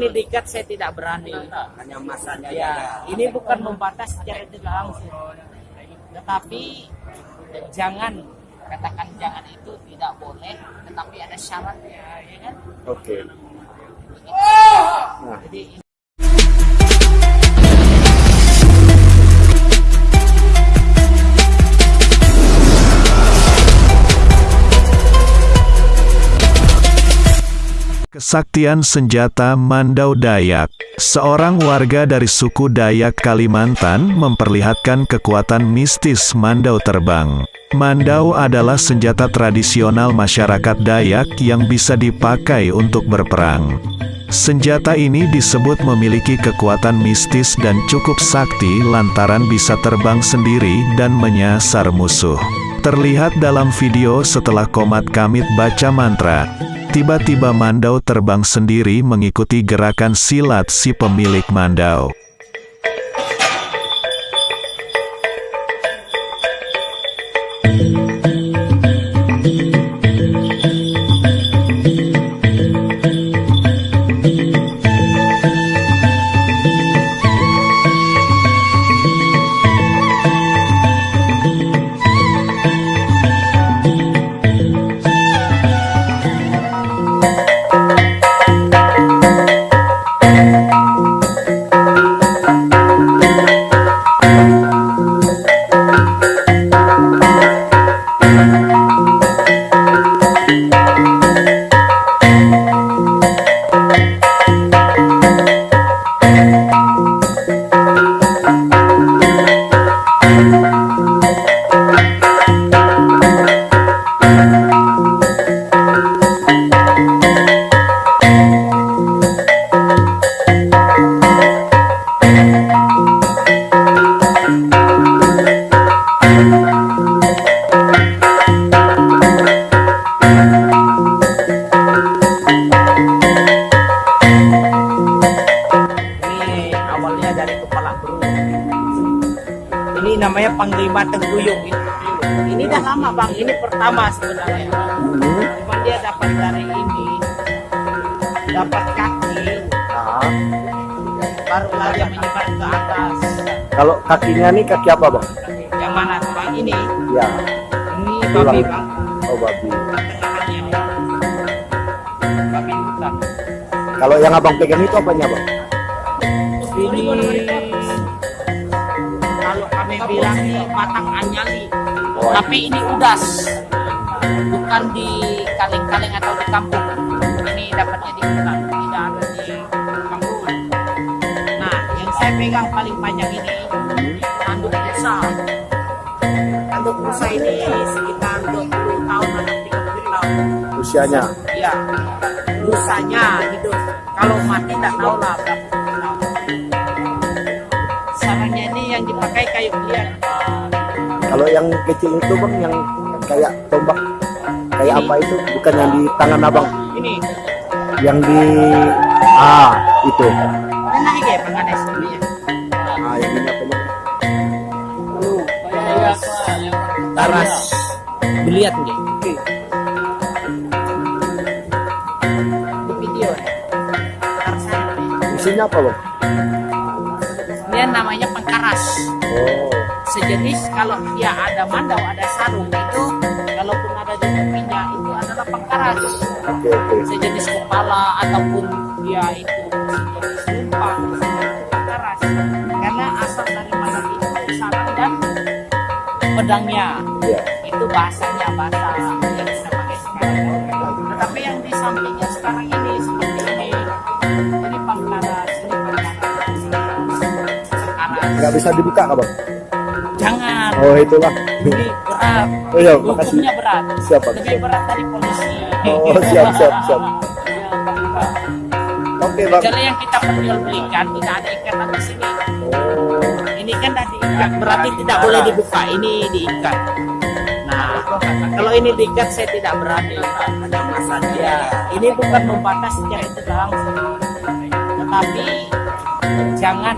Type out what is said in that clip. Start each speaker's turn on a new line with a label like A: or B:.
A: ini diikat saya tidak berani.
B: hanya masanya
A: Ya, ini bukan membatas secara tidak langsung. Tetapi jangan katakan jangan itu tidak boleh, tetapi ada syaratnya, ya kan?
C: Oke.
A: Jadi
D: Kesaktian senjata Mandau Dayak Seorang warga dari suku Dayak Kalimantan memperlihatkan kekuatan mistis Mandau terbang. Mandau adalah senjata tradisional masyarakat Dayak yang bisa dipakai untuk berperang. Senjata ini disebut memiliki kekuatan mistis dan cukup sakti lantaran bisa terbang sendiri dan menyasar musuh. Terlihat dalam video setelah Komat Kamit baca mantra, tiba-tiba Mandau terbang sendiri mengikuti gerakan silat si pemilik Mandau.
A: Namanya Panglima Tengguyung. Ini, ini dah lama bang, ini pertama sebenarnya. Cuma dia dapat dari ini, dapat kaki,
C: Nah,
A: barulah dia menyebar ke atas.
C: kalau kakinya nih kaki apa bang?
A: Yang mana bang ini?
C: Ya,
A: Ini
C: Tulang.
A: babi bang,
C: oh babi.
A: babi hutan.
C: Kalau yang abang pegang itu apanya bang?
A: Ini kami bilang ini batang anyali, tapi ini udas, bukan di kaleng-kaleng atau di kampung. Ini dapatnya di hutan, tidak ada di kampung. Nah, yang saya pegang paling panjang ini tanduk rusa. Tanduk rusa ini sekitar 20 tahun atau 30 tahun.
C: Usianya.
A: Iya, rusanya hidup. Kalau mati tidak tahu lah berapa Sarangnya ini yang dipakai kayu liar.
C: Kalau yang kecil itu bang, yang kayak tombak, kayak apa itu? Bukan yang di tangan abang,
A: Ini,
C: yang di ah itu.
A: ini naik ya pengadai sebenarnya.
C: Ah yang ini apa namanya?
A: Taras. Dilihat nggak? Di video. Taras ini.
C: Isinya apa bang?
A: Dia namanya pengkaras.
C: Oh,
A: Sejenis kalau dia ada mandau, ada sarung itu, kalaupun ada di tepinya itu adalah pengkaras.
C: oke oke.
A: sejenis kepala ataupun dia itu sejenis lumpang keras karena asal dari mana itu sarang dan pedangnya
C: Ya.
A: itu bahasanya bahasa
C: Nggak bisa dibuka nggak bang?
A: jangan
C: Oh itulah.
A: ini berat
C: Oh iya, makasih.
A: hukumnya berat
C: Siap, Pak.
A: lebih berat dari polisi
C: Oh siap siap siap.
A: Ya, Pak.
C: Oke bang.
A: Kalau yang kita perjualbelikan tidak ada ikatan di sini.
C: Oh,
A: Ini kan tidak diikat, berarti tidak boleh dibuka. Ini diikat. Nah, kalau ini diikat saya tidak berani.
B: ada masanya
A: Ya, ini bukan membatas secara tidak langsung, tetapi jangan